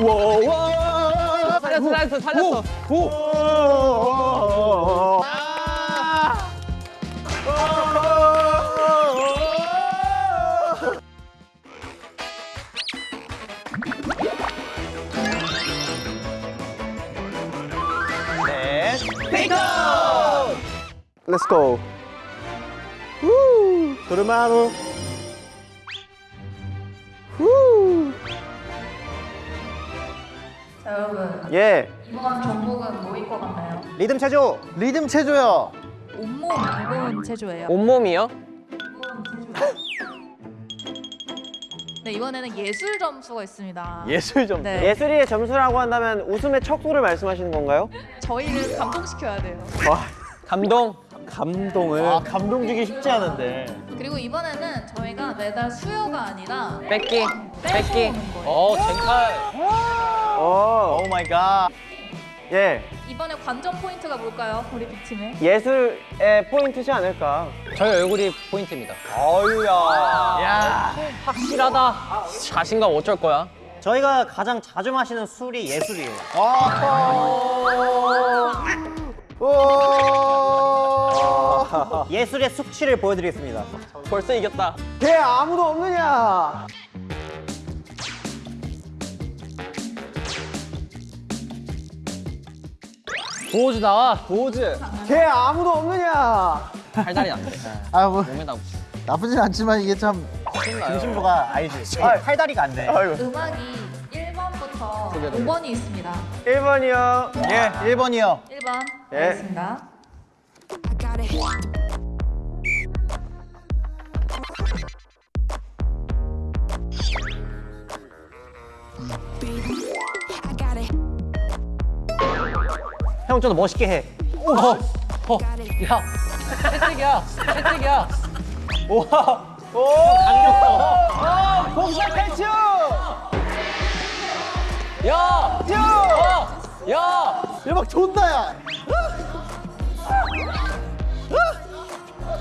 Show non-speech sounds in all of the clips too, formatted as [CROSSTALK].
우와 살렸어 살렸어 살렸어 넷 페이커 Let's go 후도 예, 이번 종목은 뭐일 것 같나요? 리듬 체조 리듬 체조요 온몸 무거운 체조예요. 온몸이요? 네 이번에는 예술 점수가 있습니다. 예술 점수 네. 예술이의 점수라고 한다면 웃음의 척도를 말씀하시는 건가요? 저희를 감동시켜야 돼요. 감동 감동을 아 감동 주기 쉽지 않은데 그리고 이번에는 저희가 매달 수요가 아니라 뺏기 뺏기. 어 쟁탈 오, 오 마이 갓 예, 이번에 관전 포인트가 뭘까요? 우리 빅팀의? 예술의 포인트지 않을까? 저희 얼굴이 포인트입니다. 어유야. 야 확실하다. 자신감 어쩔 거야? 저희가 가장 자주 마시는 술이 예술이에요. 예술의 숙취를 보여드리겠습니다. 벌써 이겼다. 걔 아무도 없느냐 도우즈 나와. 도우즈 걔 아무도 없느냐. 팔다리 안 돼. 아 뭐. 몸에다 나쁘진 않지만 이게 참 중심부가 아니지. 아, 팔다리가 안돼. 음악이 1번부터 5번이 있습니다. 1번이요. 예 1번이요. 1번. 예. 알겠습니다. 형 좀 더 멋있게 해. 어야. 채찍이야. 채찍이야. 우와. 오. 감겼어 복사 패츠 야. 쭉 어! 야! 대박 존나야.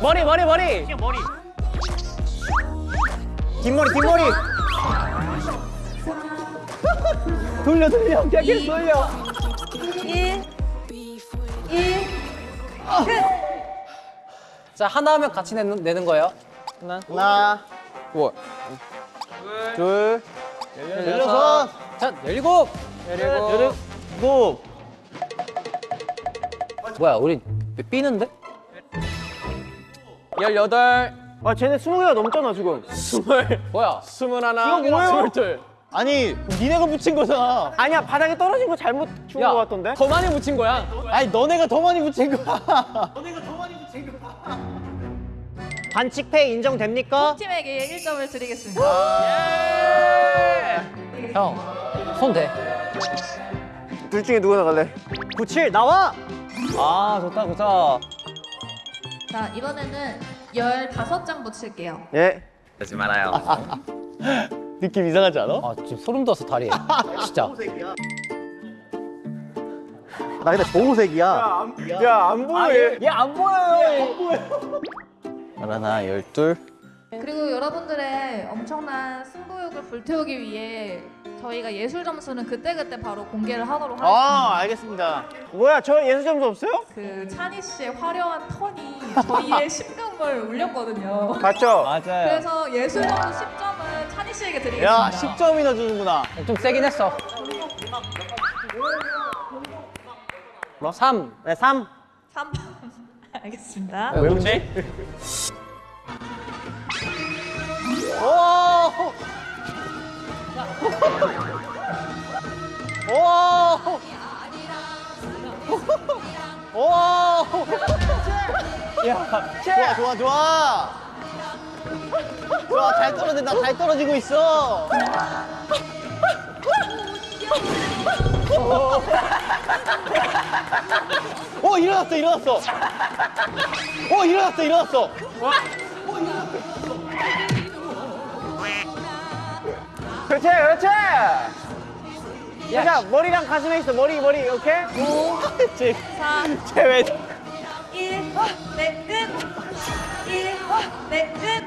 머리 머리 머리. 뒷머리. 뒷머리 돌려 돌려. 계속 돌려. 1 1자 하나 하면 같이 내는, 내는 거예요. 하나. 하나. 우와 둘. 열여섯. 자 열일곱. 열일곱. 일곱. 뭐야 우리 삐는데? 열여덟. 아 쟤네 스무 개가 넘잖아 지금. 스물. 뭐야? 스물 하나 이거 뭐예요? 스물 둘 아니 니네가 붙인 거잖아 아니야 바닥에 떨어진 거 잘못 죽은 거 같던데 더 많이 묻힌 거야 아니 너네가 더 많이 붙인 거야 [LAUGHS] 너네가 더 많이 붙인 거야 반칙패 인정됩니까? 팀에게 1점을 드리겠습니다. 형손대 둘 중에 누가 나갈래? 97 나와! 아 좋다 좋다 자 이번에는 15장 붙일게요. 예 하지 말아요 [LAUGHS] 느낌 이상하지 않아? 아 지금 소름 돋았어 다리에. 진짜. 나 근데 보호색이야. 야 안 보여. 얘안 보여요. 하나 열둘. 그리고 여러분들의 엄청난 승부욕을 불태우기 위해 저희가 예술 점수는 그때그때 바로 공개를 하도록 하겠습니다. 아 알겠습니다 뭐야 저 예술 점수 없어요? 그 찬희 씨의 화려한 턴이 저희의 [LAUGHS] 심금을 울렸거든요. 맞죠? 맞아요 그래서 예술 점수 10점은 찬희 씨에게 드리겠습니다. 야 10점이나 주는구나 좀 세긴 했어 뭐? 3네 3. 3번 [LAUGHS] 알겠습니다. 왜 웃지? 오! 오! 오! 야, 좋아, 좋아, 좋아. 좋아, 잘 떨어진다, 잘 떨어지고 있어. 오, 일어났어, 일어났어. 오, 일어났어, 일어났어. 그렇지, 그렇지. 자, 머리랑 가슴에 있어, 머리, 머리, 오케이? 오, 그렇지. 4, 쟤왜 1, 네, 끝! 1, 네, 끝!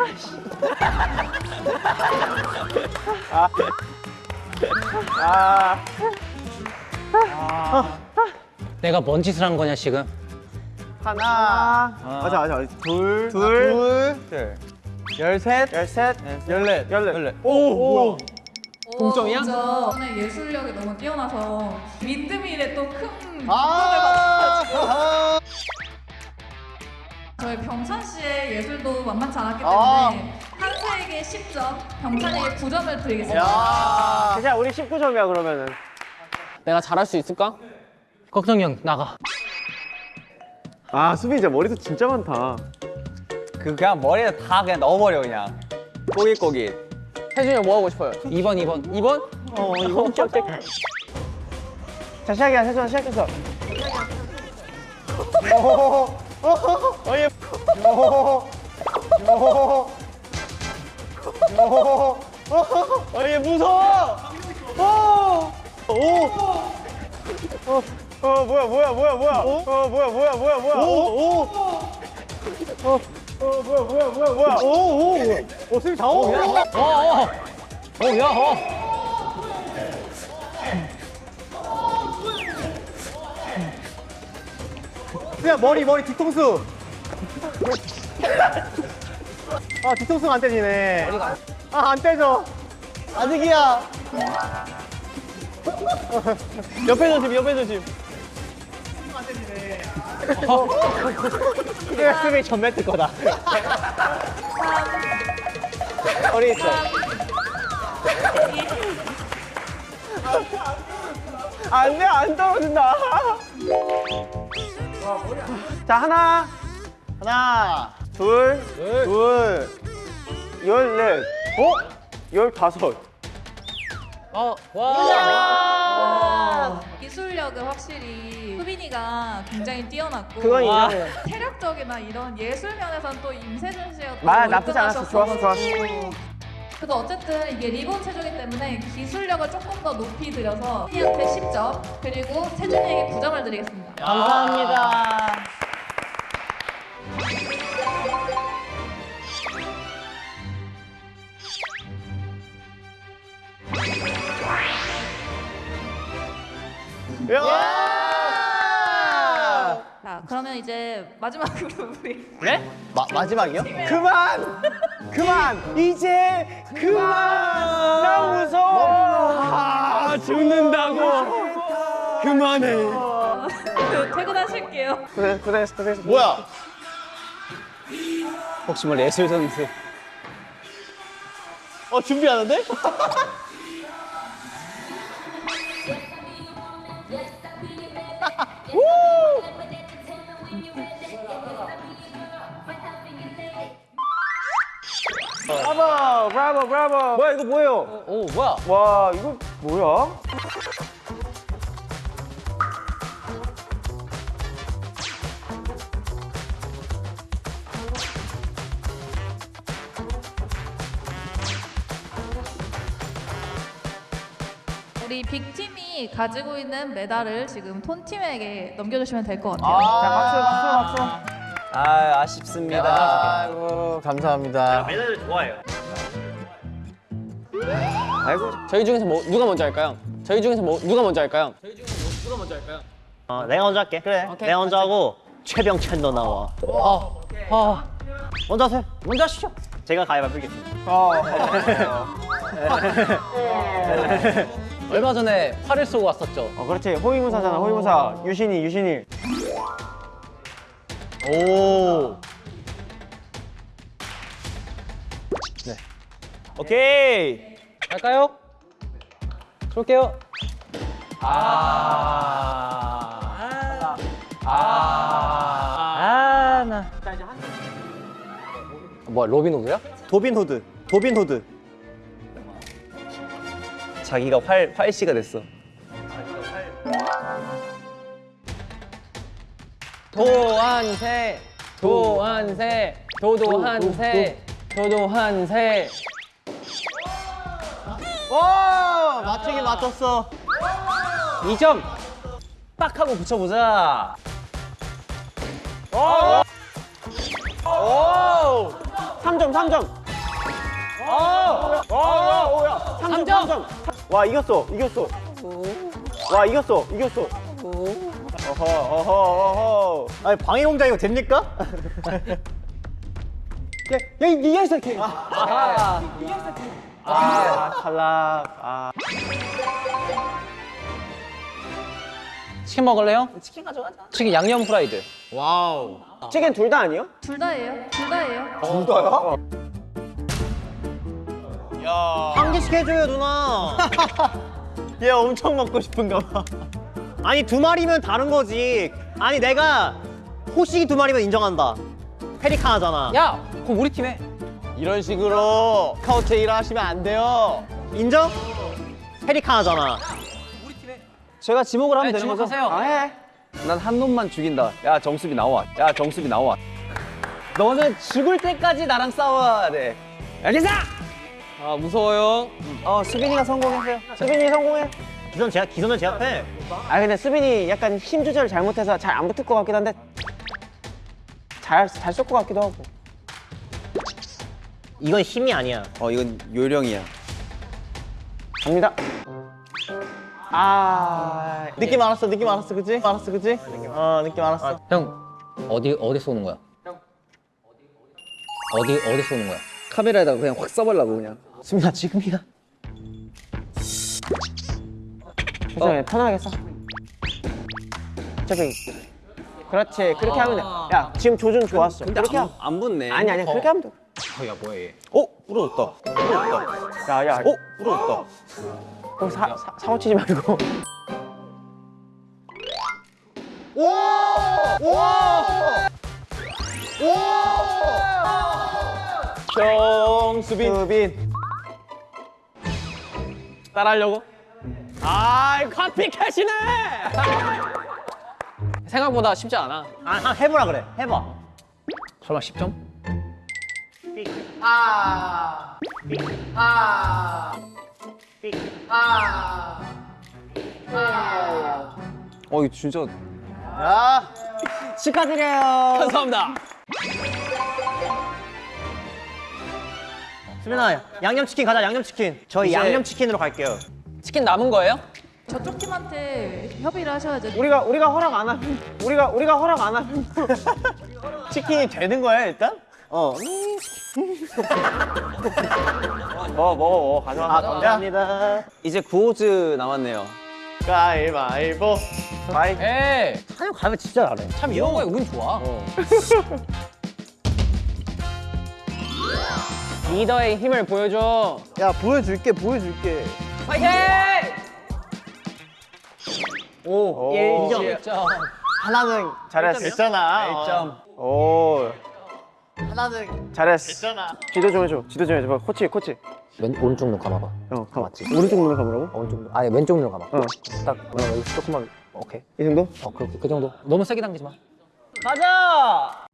내가 뭔 짓을 한 거냐 지금? 하나. 맞아 맞아. 둘. 둘. 둘. 열셋. 열셋. 열넷. 열넷. 오. 오. 동점이야? 저는 예술력이 너무 뛰어나서 민드밀에 또큰 아! 아하. 저희 병찬 씨의 예술도 만만치 않았기 아. 때문에 한세에게 10점, 병찬에게 9점을 드리겠습니다. 야. 괜찮아 우리 19점이야 그러면은. 내가 잘할 수 있을까? 걱정이 형 나가. 아 수빈 머리도 진짜 많다. 그 그냥 머리에 다 그냥 넣어버려 그냥 꼬깃꼬깃 혜준이 형 뭐 하고 싶어요? 2번 2번 2번? 어 이거 오케이 오케이. 자 시작이야 세준아 시작했어. 어예. 어예 무서워. 어. 오. 어. 어 뭐야 뭐야 뭐야 뭐야. 어 뭐야 뭐야 뭐야 뭐야. 오 오. 어. 어 뭐야 뭐야 뭐야 뭐야. 오 오. 오 수빈 다 오. 어어. 어, 야, 어. 야 머리 머리 뒤통수. 아 뒤통수가 안 떼지네. 아안 떼져. 아직이야. 옆에 조심 옆에 조심. 수비 전멸 뜰 거다. 머리 있어. 안돼 안 떨어진다. 자 하나 하나 둘둘 열넷 어 열다섯 어, 와. 와, 기술력은 확실히 수빈이가 굉장히 뛰어났고 그건 와. 인정해 체력적이나 이런 예술 면에서는 또 임세준 씨가 또 아, 나쁘지 않았어. 좋았어, 월등하셨어가지고. 그래도 어쨌든 이게 리본 체조기 때문에 기술력을 조금 더 높이 들여서 수빈이한테 10점 그리고 세준이에게 9점을 드리겠습니다. 감사합니다 그러면 이제 마지막으로 [LAUGHS] 우리 네? 마, 마지막이요? 그만! 그만! 이제 그만! 나 무서워! 아, 죽는다고! 그만해! 퇴근하실게요. 고생, 고생했어, 고생했어. 뭐야? 혹시 뭐 예술 선수? 어, 준비하는데? [LAUGHS] 브라보! 브라보! 브라보! 뭐야, 이거 뭐예요? 오, 뭐야? 와, 이거 뭐야? 우리 빅팀이 가지고 있는 메달을 지금 톤팀에게 넘겨주시면 될 것 같아요. 자, 박수, 박수, 박수. 아 아쉽습니다 아이고 감사합니다. 메달을 좋아해요. 아이고. 저희 중에서 뭐 누가 먼저 할까요? 저희 중에서 뭐 누가 먼저 할까요? 어, 내가 먼저 할게. 그래. 내가 먼저 하고 최병찬 너 나와. 어, 어. 먼저 하세요. 먼저 하시죠. 제가 가위바위보 빌겠습니다. 얼마 전에 활을 쏘고 왔었죠. 어, 그렇지. 호위무사잖아. 호위무사. 유신이, 유신이. 오. 네. 오케이. 갈까요? 쏠게요. 아. 아, 나. 뭐야, 로빈 후드야? 도빈 후드. 도빈 후드. 자기가 활 활씨가 됐어 도안새, 도안새, 도도한새, 도도한새. 와! 맞추긴 맞췄어. 2점. 빡 하고 붙여보자 오! 3점, 3점. 오! 오, 오, 야. 3점, 삼 점. 3점. 와 이겼어 이겼어 와 이겼어 이겼어 어허 어허 어허 아니 방해 공작 이거 됩니까? 야 이게 시작해 아, 아 탈락 아 치킨 먹을래요? 치킨 가져가자. 치킨 양념 프라이드. 와우. 치킨 둘 다 아니요? 둘 다예요. 둘 다예요. 한 개씩 해줘요 누나. [LAUGHS] 얘 엄청 먹고 싶은가 봐 아니 두 마리면 다른 거지. 아니 내가 호식이 두 마리면 인정한다. 페리카나잖아. 야, 그럼 우리 팀에. 이런 식으로 카우트 일하시면 안 돼요 인정? 페리카나잖아. 제가 지목을 하면 네, 되는 거죠? 지목하세요. 해난한 놈만 죽인다. 야 정수비 나와. 야 정수비 나와. 너는 죽을 때까지 나랑 싸워야 돼. 알겠어? 아, 무서워요. 어 수빈이가 성공했어요 수빈이 성공해 기선 제압 기선을 제압해. 아 근데 수빈이 약간 힘 조절 잘못해서 잘 안 붙을 것 같긴 한데 잘잘 쏠 것 같기도 하고 이건 힘이 아니야. 어 이건 요령이야. 갑니다 아 느낌 알았어 느낌 알았어 그치? 알았어 그치? 어 느낌 알았어 형, 어디 어디 쏘는 거야? 어디 어디 쏘는 거야? 카메라에다가 그냥 확 써버려고 그냥. 수빈아 지금이야 괜찮아 편하게 써. 저기 그렇지 그렇게 하면 돼야 지금 조준 좋았어. 그렇게 하안 붙네. 아니 아니 그렇게 하면 돼. 야, 뭐야 얘? 어? 부러웠다. 부러웠다. 야야. 어? 부러웠다. 어, 사, 사, 사고 치지 말고. 정수빈. 수빈. 따라하려고? 아 커피캣이네 생각보다 쉽지 않아. 아, 한 해보라 그래. 해봐. 설마 10점? 어 이거 진짜 야. 축하드려요 감사합니다. 수빈아 양념치킨 가자 양념치킨. 저희 이제- 양념치킨으로 갈게요. 치킨 남은 거예요? 저쪽 팀한테 협의를 하셔야죠. 우리가 우리가 허락 안 하면 우리가 우리가 허락 안 하면 [LAUGHS] 치킨이 되는 거야 일단? 어. [LAUGHS] 먹어 먹어 먹어 가져와 아 감사합니다. 이제 구호즈 남았네요. 가위바위보 바이 에이, 사냥 가면 진짜 잘해. 참 이런 거에 운 좋아. [LAUGHS] 리더의 힘을 보여줘. 야 보여줄게 보여줄게 파이팅! 오, 일 1점 점. 하나는 잘했어 됐잖아 1점. 오 하나는 잘했어 됐잖아 지도 좀 해줘 지도 좀 해줘 봐, 코치 코치 왼 오른쪽 눈 감아봐. 어 가봐 오른쪽 눈을 감으라고? 오른쪽 눈. 아니 왼쪽 눈 감아. 어. 딱 그냥 여기 조금만. 오케이. 이 정도? 어, 그, 그 정도. 너무 세게 당기지 마. 가자.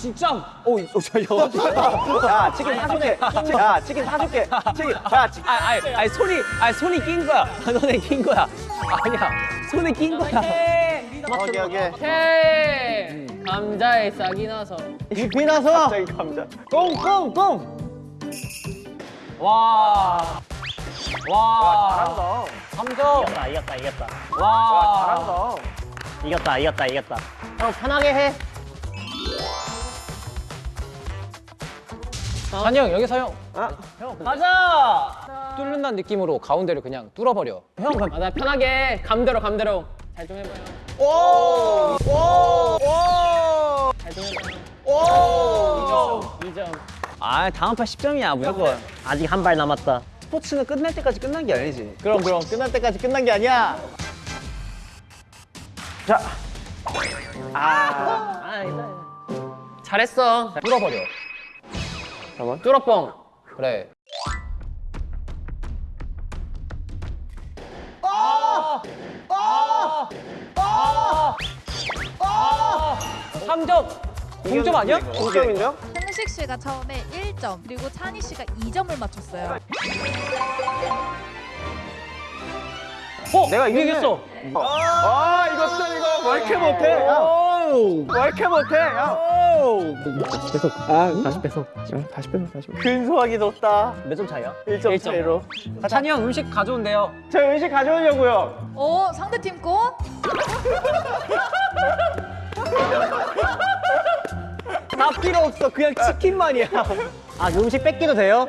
진짜. 오, 오, 저, 저, 야 치킨 사줄게 야 치킨 사줄게 치킨 야 치- 아, 아니, 아니 손이, 아니 손이 낀 거야. 손에 낀 거야. 아니야, 손에 낀 거야. 오케이 오케이 오케이. 감자에 싹이 나서. 잎이 나서 갑자기 감자 꽁꽁꽁 와, 와, 잘한다 3점. 이겼다 이겼다 이겼다. 와, 잘한다 이겼다 이겼다 이겼다. 형 편하게 해. 잔이 형 여기서 형. 가자. 뚫는다는 느낌으로 가운데를 그냥 뚫어버려. 형, 그럼 아, 나 편하게 감대로 감대로 잘 좀 해봐요. 오오오 잘 좀 해봐요. 오 2점. 아, 다음 판 10점이야 무조건. 아직 한 발 남았다. 스포츠는 끝날 때까지 끝난 게 아니지. 그럼 그럼 끝날 때까지 끝난 게 아니야 자 잘했어. 뚫어버려. 잠깐만. 뚫어뻥. 그래. 삼점 동점 아니야? 동점인데요? 홍식 씨가 처음에 1점, 그리고 찬희 씨가 2점을 맞췄어요. 어? 내가. 이겼어. 아 이것도 이거 왜 이렇게 못해 야, 왜 이렇게 못해? 야. 다시 빼서. 근소하기 높다. 몇 점 차이야? 1점 차이로. 찬이 형 음식 가져온대요. 저 음식 가져오려고요. 오 상대팀 거? 다 필요 없어. 그냥 치킨만이야. 아 음식 뺏기도 돼요?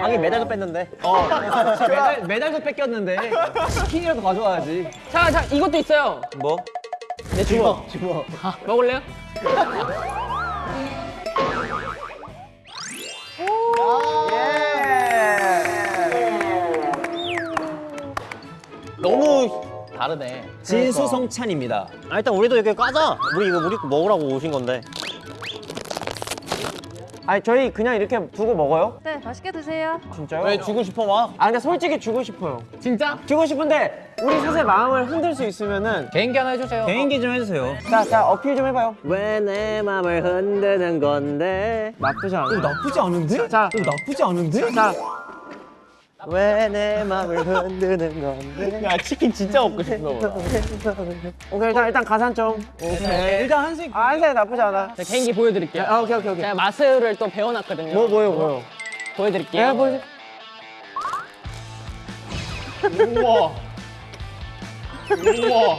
하긴 메달도 뺐는데 [LAUGHS] 메달, 메달도 뺏겼는데 치킨이라도 가져와야지. 자, 자, 이것도 있어요. 뭐? 내 주먹. 주먹. 아, [LAUGHS] 먹을래요? 너무 다르네. 진수성찬입니다. 아 일단 우리도 이렇게 까자 우리 이거 우리 거 먹으라고 오신 건데 아니 저희 그냥 이렇게 두고 먹어요? 네 맛있게 드세요. 진짜요? 왜 주고 싶어 와? 아 근데 솔직히 주고 싶어요. 진짜? 주고 싶은데 우리 셋의 마음을 흔들 수 있으면은 개인기 하나 해주세요. 개인기 좀 해주세요. 자, 자 어필 좀 해봐요. 왜내 맘을 흔드는 건데 나쁘지 않아. 나쁘지 않은데? 자, 나쁘지 않은데? 자, 왜내 맘을 흔드는 건데 야 치킨 진짜 먹고 싶어. 오케이 일단 일단 가산점. 오케이. 일단 한식. 아 한세 나쁘지 않아. 자, 개인기 보여드릴게요. 아 오케이 오케이 오케이. 제가 마술을 또 배워놨거든요. 뭐 뭐요 뭐요? 보여드릴게요. 예 보여줘. 우와. 우와.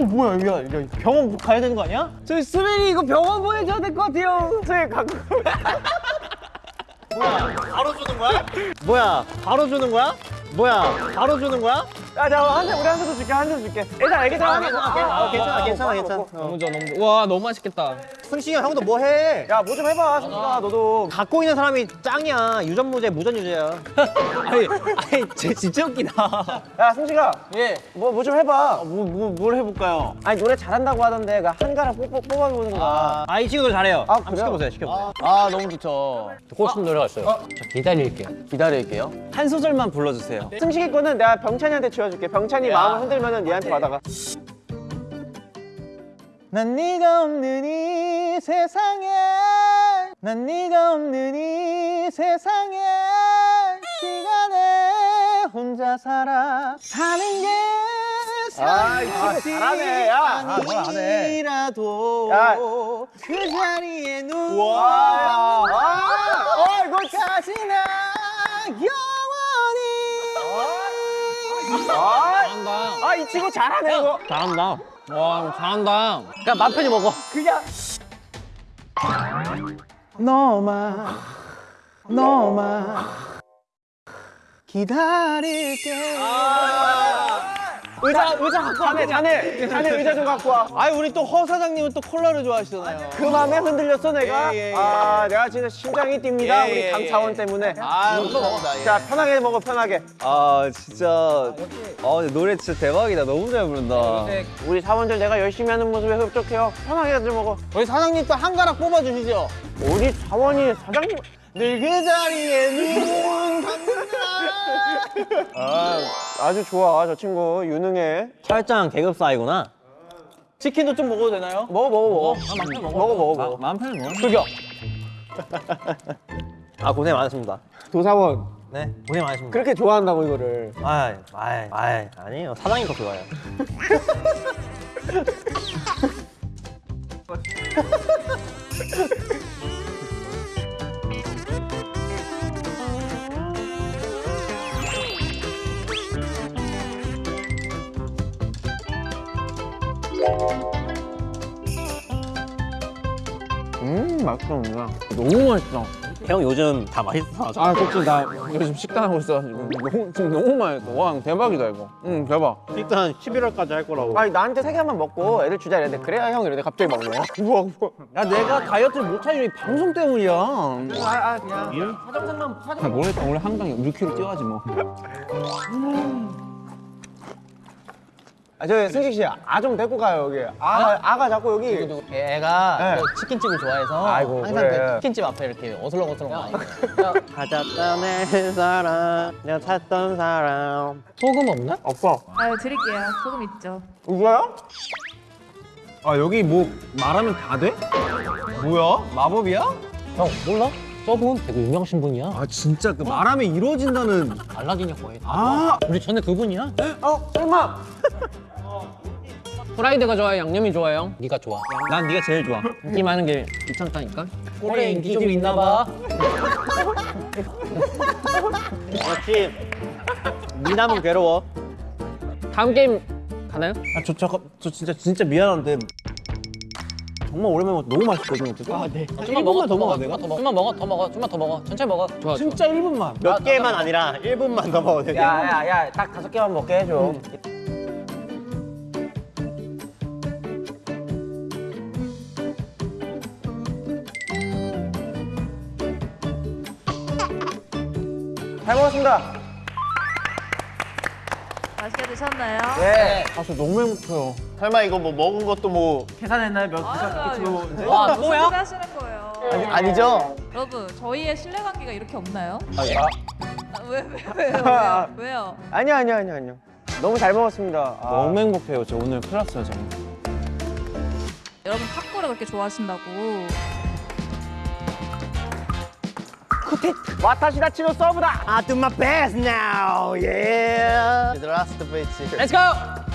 어 뭐야 이거 이거 병원 가야 되는 거 아니야? 저희 수빈이 이거 병원 보내줘야 될 것 같아요. 저희 갖고. 바로 주는 거야? 뭐야 바로 주는 거야? 뭐야 바로 주는 거야? 아, 자, 한세 우리 한세도 줄게, 한세 줄게. 일단 애기들 하나 먹어. 아, 괜찮아 괜찮아 괜찮아 너무 좋아, 너무 좋아. 와, 너무 맛있겠다. 승식이 형 형도 뭐 해 야, 뭐 좀 해봐, 승기가 너도. 갖고 있는 사람이 짱이야 유전무죄 무전유죄야 [LAUGHS] 아니, 아니, 쟤 진짜 웃기다. 야, 승식아. 예. 뭐 뭐 좀 해봐. 뭐 뭐 뭘 해볼까요? 아니 노래 잘한다고 하던데 그 한가락 뽑 뽑아보는 거. 아이 친구들 잘해요 아, 한번 그래요? 시켜보세요 시켜보세요 아, 너무 좋죠. 듣고 싶은 노래가 있어요. 자, 기다릴게요. 기다릴게요. 한 소절만 불러주세요. 승식이 거는 내가 병찬이한테 지워줄게. 병찬이 마음을 흔들면은 얘한테 받아가. 난 네가 없는 이 세상에 난 네가 없는 이 세상에 시간에 혼자 살아 사는 게 아, 이 친구 잘하네. 야, 아. 아니라도 야. 그 자리에 누워 이 친구 잘하네, 이거. 잘한다. 와, 잘한다. 그냥 맘 편히 먹어. 그냥. 너만, 너만 기다릴게. 의자, 의자 갖고 와. 자네, 자네, 자네 의자 좀 갖고 와. 아니 우리 또 허 사장님은 또 콜라를 좋아하시잖아요. 그 맘에 흔들렸어 내가. 예, 예, 예. 아 내가 진짜 심장이 뜁니다 예, 우리 예, 강차원 예. 때문에. 아, 또 먹었다. 자 편하게 먹어 편하게. 아, 진짜. 아, 노래 진짜 대박이다. 너무 잘 부른다. 우리 사원들 내가 열심히 하는 모습에 흡족해요. 편하게 좀 먹어. 우리 사장님 또 한 가락 뽑아주시죠. 우리 사원이 사장님. 늘그 자리에 눈 아 아주 좋아 저 친구 유능해. 철장 계급 사이구나 치킨도 좀 먹어도 되나요? 먹어 먹어 먹어. 먹어 먹어 먹어. 마음 편히 먹어. 출격. [LAUGHS] 아 고생 많으십니다 도사원. 네 고생 많으십니다 그렇게 좋아한다고 이거를. 아이 아이 아이 아니에요 사장님 더 좋아요 [LAUGHS] 음 맛있구나. 너무 맛있다. 형 요즘 다 맛있어 아, 그치. 나 요즘 식단 하고 있어가지고. 너무, 지금 너무 맛있어. 와, 대박이다, 이거. 응, 대박. 일단 11월까지 할 거라고 아니 나한테 세 개만 먹고 애들 주자 이랬는데 그래야 형 이러는데 갑자기 먹네. 우와 우와. 야, 내가 다이어트를 못하는 이 방송 때문이야. 아아 그냥. 아, 모르겠다. 원래 한강 6kg 뛰어야지, 뭐. [LAUGHS] 아, 저 승식 씨, 아 좀 데리고 가요, 여기. 아가, 아가 자꾸 여기. 애가 네. 그 치킨집을 좋아해서 아이고, 항상 그래. 그 치킨집 앞에 이렇게 어슬렁어슬렁 와 있어요. [LAUGHS] 가졌던 내 사람 내가 찾던 사람 소금 없나? 없어. 아유 드릴게요. 소금 있죠. 이거요? 아, 여기 뭐 말하면 다 돼? 뭐야? 마법이야? 형 몰라? 저분 되게 유명하신 분이야. 아, 진짜 그 말하면 이루어진다는. 알라딘 역거에 아, 우리 전에 그분이야? 어, 설마. 프라이드가 좋아요? 양념이 좋아요? 네가 좋아. 난 네가 제일 좋아. 인기 많은 게 귀찮다니까. 꼴에 인기 좀 있나 봐. 역시 미남은 괴로워. 다음 게임 가나요? 아, 저, 저, 저 진짜, 진짜 미안한데. 정말 오랜만에 먹어. 너무 맛있거든, 어쨌든. 아, 네. 좀만 먹어, 더 먹어, 내가? 좀만 먹어, 더 먹어, 좀만 더 먹어. 천천히 먹어. 좋아, 진짜 1분만. 몇 개만 아니라 1분만 더 먹어도 돼. 야, 야, 야, 딱 다섯 개만 먹게 해줘. 잘 먹었습니다. 맛있게 드셨나요? 네. 아, 저 너무 행복해요. 설마 이거 뭐 먹은 것도 뭐 계산했나요? 몇 아유, 와, 무슨 또야? 소리 하시는 거예요? 아니죠? 여러분, 저희의 신뢰 관계가 이렇게 없나요? 아, 예. 아, 왜, 왜, 왜요? 왜요? [LAUGHS] 왜요? 아니요 아니요 아니요 아니요. 너무 잘 먹었습니다. 아. 너무 행복해요. 저 오늘 큰일 났어요, 정말. 여러분 탁구를 그렇게 좋아하신다고. Put it. da. I do my best now, yeah! The last bit. Let's go! Oh!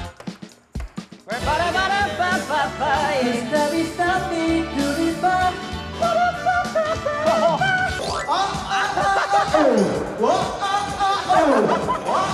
Oh! Oh! Oh! Oh! Oh! Oh!